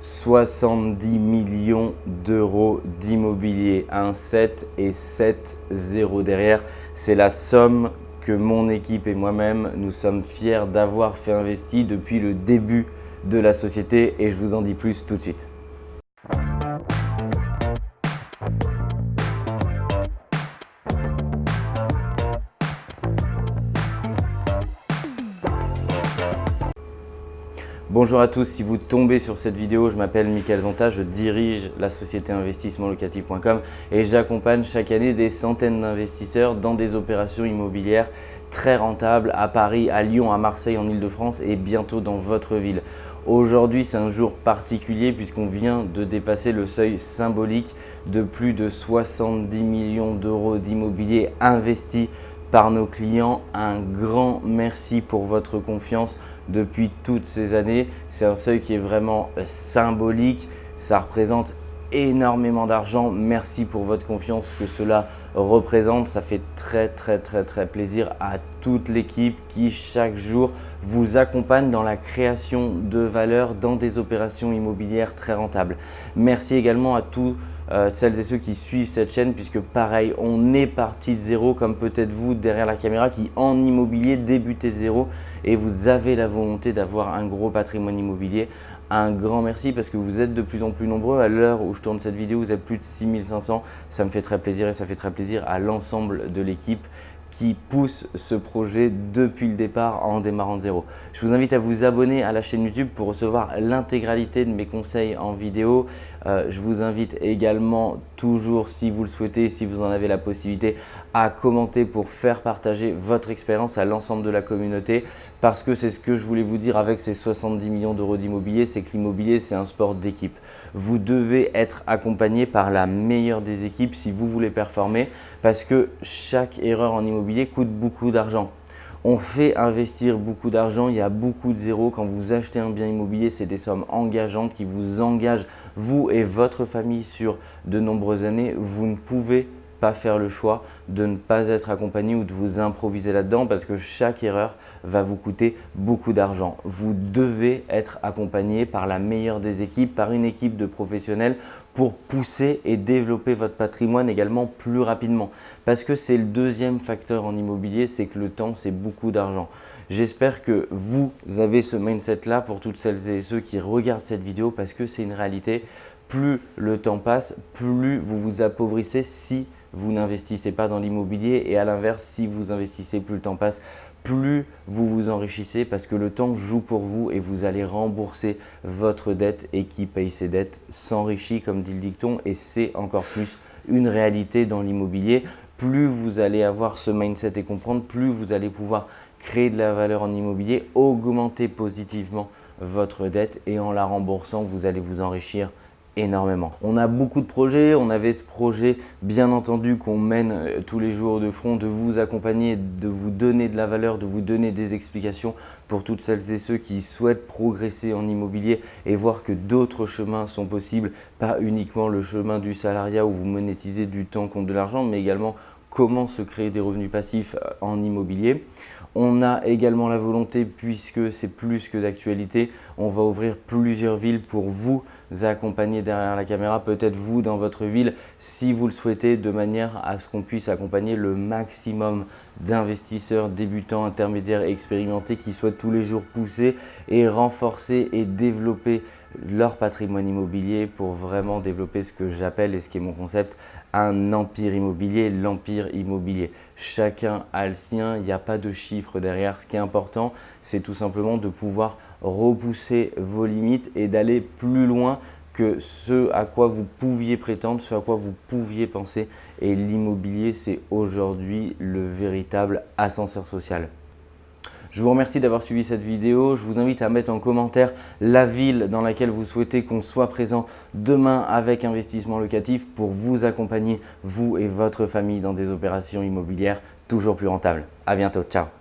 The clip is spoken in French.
70 millions d'euros d'immobilier, un 7 et 7 0 derrière. C'est la somme que mon équipe et moi-même, nous sommes fiers d'avoir fait investir depuis le début de la société et je vous en dis plus tout de suite. Bonjour à tous, si vous tombez sur cette vidéo, je m'appelle Mickaël Zonta, je dirige la société investissementlocatif.com et j'accompagne chaque année des centaines d'investisseurs dans des opérations immobilières très rentables à Paris, à Lyon, à Marseille, en Ile-de-France et bientôt dans votre ville. Aujourd'hui, c'est un jour particulier puisqu'on vient de dépasser le seuil symbolique de plus de 70 millions d'euros d'immobilier investis par nos clients. Un grand merci pour votre confiance depuis toutes ces années. C'est un seuil qui est vraiment symbolique. Ça représente énormément d'argent. Merci pour votre confiance que cela représente. Ça fait très très très très plaisir à toute l'équipe qui chaque jour vous accompagne dans la création de valeur dans des opérations immobilières très rentables. Merci également à tous euh, celles et ceux qui suivent cette chaîne puisque pareil, on est parti de zéro comme peut-être vous derrière la caméra qui en immobilier débutez de zéro et vous avez la volonté d'avoir un gros patrimoine immobilier. Un grand merci parce que vous êtes de plus en plus nombreux. À l'heure où je tourne cette vidéo, vous êtes plus de 6500. Ça me fait très plaisir et ça fait très plaisir à l'ensemble de l'équipe qui pousse ce projet depuis le départ en démarrant de zéro. Je vous invite à vous abonner à la chaîne YouTube pour recevoir l'intégralité de mes conseils en vidéo. Euh, je vous invite également toujours, si vous le souhaitez, si vous en avez la possibilité, à commenter pour faire partager votre expérience à l'ensemble de la communauté parce que c'est ce que je voulais vous dire avec ces 70 millions d'euros d'immobilier, c'est que l'immobilier, c'est un sport d'équipe. Vous devez être accompagné par la meilleure des équipes si vous voulez performer parce que chaque erreur en immobilier coûte beaucoup d'argent. On fait investir beaucoup d'argent, il y a beaucoup de zéros. Quand vous achetez un bien immobilier, c'est des sommes engageantes qui vous engagent, vous et votre famille, sur de nombreuses années. Vous ne pouvez pas faire le choix de ne pas être accompagné ou de vous improviser là-dedans parce que chaque erreur va vous coûter beaucoup d'argent. Vous devez être accompagné par la meilleure des équipes, par une équipe de professionnels pour pousser et développer votre patrimoine également plus rapidement. Parce que c'est le deuxième facteur en immobilier, c'est que le temps, c'est beaucoup d'argent. J'espère que vous avez ce mindset-là pour toutes celles et ceux qui regardent cette vidéo parce que c'est une réalité. Plus le temps passe, plus vous vous appauvrissez si vous n'investissez pas dans l'immobilier et à l'inverse, si vous investissez, plus le temps passe, plus vous vous enrichissez parce que le temps joue pour vous et vous allez rembourser votre dette et qui paye ses dettes s'enrichit comme dit le dicton et c'est encore plus une réalité dans l'immobilier. Plus vous allez avoir ce mindset et comprendre, plus vous allez pouvoir créer de la valeur en immobilier, augmenter positivement votre dette et en la remboursant, vous allez vous enrichir énormément. On a beaucoup de projets, on avait ce projet bien entendu qu'on mène euh, tous les jours de front, de vous accompagner, de vous donner de la valeur, de vous donner des explications pour toutes celles et ceux qui souhaitent progresser en immobilier et voir que d'autres chemins sont possibles, pas uniquement le chemin du salariat où vous monétisez du temps contre de l'argent, mais également comment se créer des revenus passifs euh, en immobilier. On a également la volonté, puisque c'est plus que d'actualité, on va ouvrir plusieurs villes pour vous accompagner derrière la caméra, peut-être vous dans votre ville, si vous le souhaitez, de manière à ce qu'on puisse accompagner le maximum d'investisseurs débutants, intermédiaires et expérimentés qui souhaitent tous les jours pousser et renforcer et développer leur patrimoine immobilier pour vraiment développer ce que j'appelle et ce qui est mon concept, un empire immobilier, l'empire immobilier. Chacun a le sien, il n'y a pas de chiffre derrière. Ce qui est important, c'est tout simplement de pouvoir repousser vos limites et d'aller plus loin que ce à quoi vous pouviez prétendre, ce à quoi vous pouviez penser. Et l'immobilier, c'est aujourd'hui le véritable ascenseur social. Je vous remercie d'avoir suivi cette vidéo. Je vous invite à mettre en commentaire la ville dans laquelle vous souhaitez qu'on soit présent demain avec Investissement Locatif pour vous accompagner, vous et votre famille, dans des opérations immobilières toujours plus rentables. À bientôt. Ciao